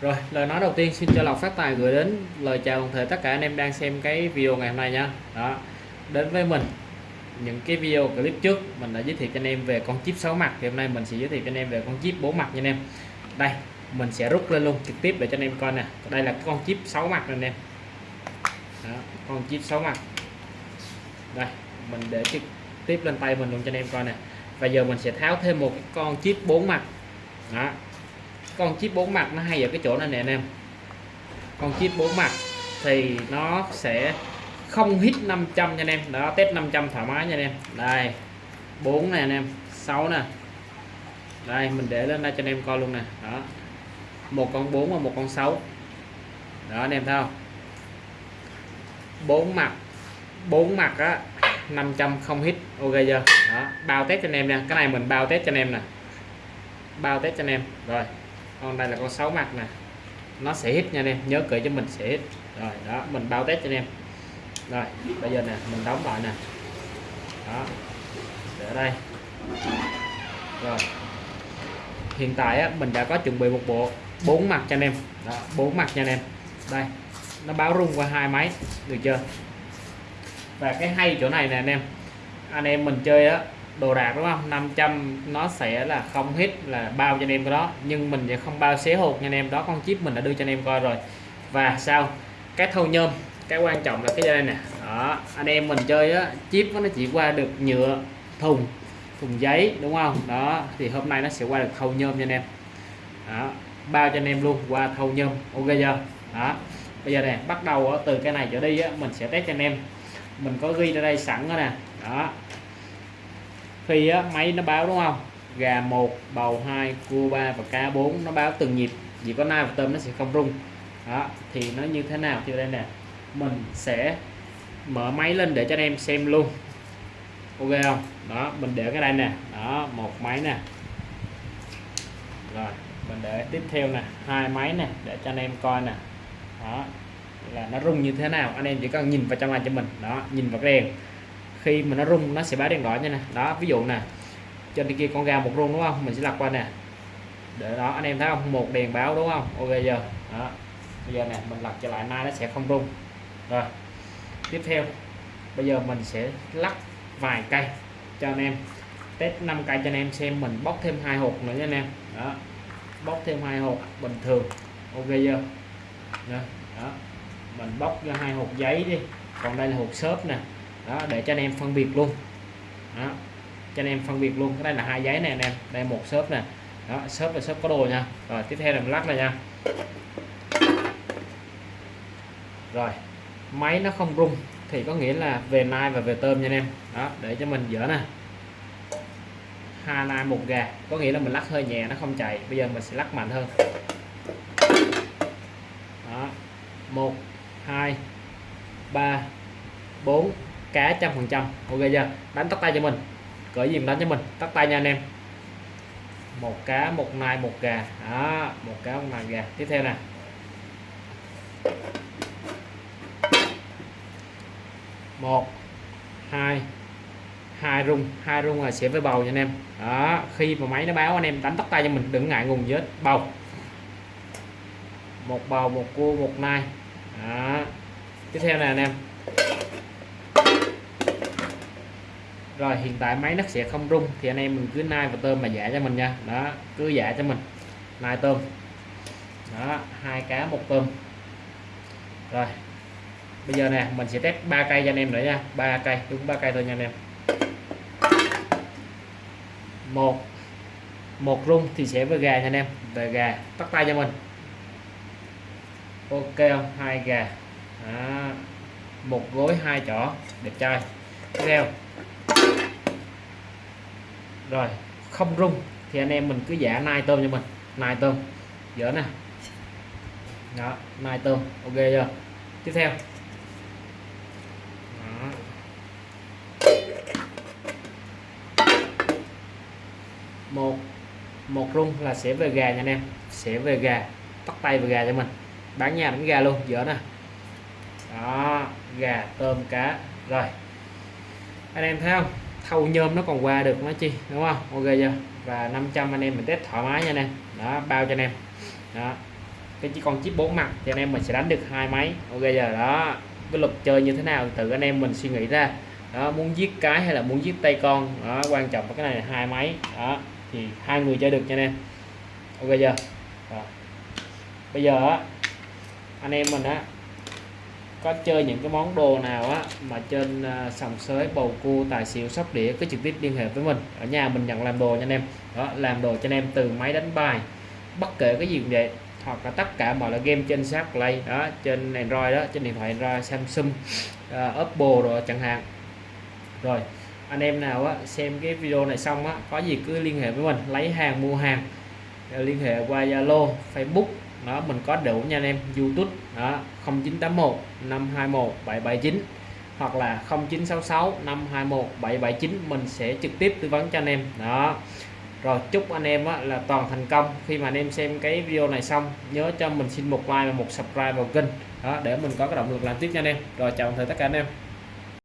Rồi, lời nói đầu tiên xin cho Lộc phát tài gửi đến lời chào toàn thể tất cả anh em đang xem cái video ngày hôm nay nha. Đó. Đến với mình những cái video clip trước mình đã giới thiệu cho anh em về con chip 6 mặt thì hôm nay mình sẽ giới thiệu cho anh em về con chip 4 mặt nha anh em. Đây, mình sẽ rút lên luôn trực tiếp để cho anh em coi nè. Đây là cái con chip 6 mặt này anh em. Đó, con chip 6 mặt. Đây, mình để trực tiếp lên tay mình luôn cho anh em coi nè. Và giờ mình sẽ tháo thêm một cái con chip 4 mặt. Đó, con chip bốn mặt nó hay ở cái chỗ này nè anh em. Con chip bốn mặt thì nó sẽ không hit 500 nha anh em. Đó, test 500 thoải mái nha anh em. Đây 4 này anh em 6 nè. Đây, mình để lên đây cho anh em coi luôn nè. Đó, một con 4 và một con 6 đó, anh em thấy không? Bốn mặt bốn mặt á 500 không hit, ok chưa? Đó, bao test cho anh em nha. Cái này mình bao test cho anh em nè. Bao test cho anh em. Rồi con đây là con sáu mặt nè. Nó sẽ hít nha anh em nhớ kỹ cho mình sẽ hít. Rồi đó mình bao test cho anh em. Rồi bây giờ nè mình đóng lại nè. Đó để đây. Rồi. Hiện tại á, mình đã có chuẩn bị một bộ bốn mặt cho anh em. Đó bốn mặt nha anh em. Đây nó báo rung qua hai máy được chưa? Và cái hay chỗ này nè anh em. Anh em mình chơi á đồ đạc đúng không? 500 nó sẽ là không hết là bao cho anh em cái đó. Nhưng mình sẽ không bao xé hột nha anh em. Đó con chip mình đã đưa cho anh em coi rồi. Và sau cái thâu nhôm cái quan trọng là cái đây nè. Đó anh em mình chơi á chip nó chỉ qua được nhựa thùng thùng giấy đúng không? Đó thì hôm nay nó sẽ qua được thâu nhôm nha anh em. Đó bao cho anh em luôn qua thâu nhôm. Ok chưa? Đó bây giờ nè bắt đầu từ cái này trở đi á, mình sẽ test cho anh em. Mình có ghi ra đây sẵn đó nè. Đó khi á, máy nó báo đúng không? Gà một bầu 2 cua 3 và cá 4 nó báo từng nhịp. Chỉ có nai và tôm nó sẽ không rung. Đó thì nó như thế nào? Thì đây nè. Mình sẽ mở máy lên để cho anh em xem luôn. Ok không? Đó mình để cái đây nè. Đó một máy nè. Rồi mình để tiếp theo nè. Hai máy nè để cho anh em coi nè. Đó là nó rung như thế nào? Anh em chỉ cần nhìn vào trong này cho mình. Đó nhìn vào cái đèn khi mà nó rung nó sẽ báo đèn đỏ như này đó ví dụ nè trên kia con gà một rung đúng không? Mình sẽ lật qua nè. Để đó anh em thấy không? Một đèn báo đúng không? Ok giờ đó. Bây giờ nè mình lật trở lại nay nó sẽ không rung. Rồi. Tiếp theo bây giờ mình sẽ lắc vài cây cho anh em. Test 5 cây cho anh em xem mình bóc thêm hai hộp nữa nha anh em. Đó. Bóc thêm hai hộp bình thường. Ok chưa? Đó, đó. mình bóc ra hai hộp giấy đi. Còn đây là hộp xốp nè đó, để cho anh em phân biệt luôn. Đó, cho anh em phân biệt luôn. Cái đây là hai giấy này anh em. Đây một shop nè. Đó shop là shop có đồ nha. Rồi, tiếp theo là mình lắc này nha. Rồi, máy nó không rung thì có nghĩa là về nai và về tôm nha anh em. Đó, để cho mình dỡ nè. Hai nai, một gà. Có nghĩa là mình lắc hơi nhẹ, nó không chạy. Bây giờ mình sẽ lắc mạnh hơn. Đó, một, hai, ba, bốn cá trăm phần trăm. Ok chưa? Đánh tắt tay cho mình. Cởi gì đánh cho mình? Tắt tay nha anh em. Một cá, một nai, một gà. Đó, một cá, một nai gà. Tiếp theo nè. Một, hai hai rung. Hai rung là sẽ với bầu nha anh em. Đó, khi mà máy nó báo anh em, đánh tắt tay cho mình, đừng ngại ngùng với bầu. Một bầu, một cua, một nai. Đó. Tiếp theo nè anh em rồi, hiện tại máy nó sẽ không rung. Thì anh em mình cứ nai và tôm mà giả cho mình nha. Đó, cứ giả cho mình. Nai tôm. Đó, hai cá, một tôm. Rồi, bây giờ nè, mình sẽ test ba cây cho anh em nữa nha. Ba cây, đúng ba cây thôi nha anh em. Một. Một rung thì sẽ với gà nha anh em. Về gà, tắt tay cho mình. Ok không? Hai gà. Đó. một gối, hai chỏ. Đẹp trai. Tiếp theo rồi, không rung thì anh em mình cứ giả nai tôm cho mình. Nai tôm. Dở nè. Đó, nai tôm. Ok chưa? Tiếp theo. Đó. một một rung là sẽ về gà nha anh em. Sẽ về gà. Bắt tay về gà cho mình. Bán nhà đánh gà luôn. Dở nè. Đó, gà, tôm, cá. Rồi. Anh em thấy không? Thâu nhôm nó còn qua được nó chi, đúng không? Ok chưa? Và 500 anh em mình test thoải mái nha anh em. Đó, bao cho anh em. Đó. Cái chỉ con chip bốn mặt thì anh em mình sẽ đánh được hai máy. Ok giờ đó. Cái luật chơi như thế nào tự anh em mình suy nghĩ ra. Đó, muốn giết cái hay là muốn giết tay con? Đó, quan trọng cái này là hai máy. Đó, thì hai người chơi được nha anh em. Ok giờ đó. bây giờ á, anh em mình á có chơi những cái món đồ nào á mà trên uh, sòng sới bầu cua tài xỉu sóc đĩa cứ trực tiếp liên hệ với mình. Ở nhà mình nhận làm đồ nha anh em. Đó làm đồ cho anh em từ máy đánh bài bất kể cái gì cũng vậy hoặc là tất cả mọi loại game trên sát play đó trên android đó trên điện thoại android samsung uh, oppo rồi chẳng hạn. Rồi anh em nào á, xem cái video này xong á, có gì cứ liên hệ với mình lấy hàng mua hàng. Ờ, liên hệ qua zalo facebook đó mình có đủ nha anh em. Youtube đó 0981 521 779 hoặc là 0966 521 779 mình sẽ trực tiếp tư vấn cho anh em đó. Rồi chúc anh em á, là toàn thành công. Khi mà anh em xem cái video này xong nhớ cho mình xin một like và một subscribe vào kênh đó để mình có cái động lực làm tiếp nha anh em. Rồi chào tất cả anh em.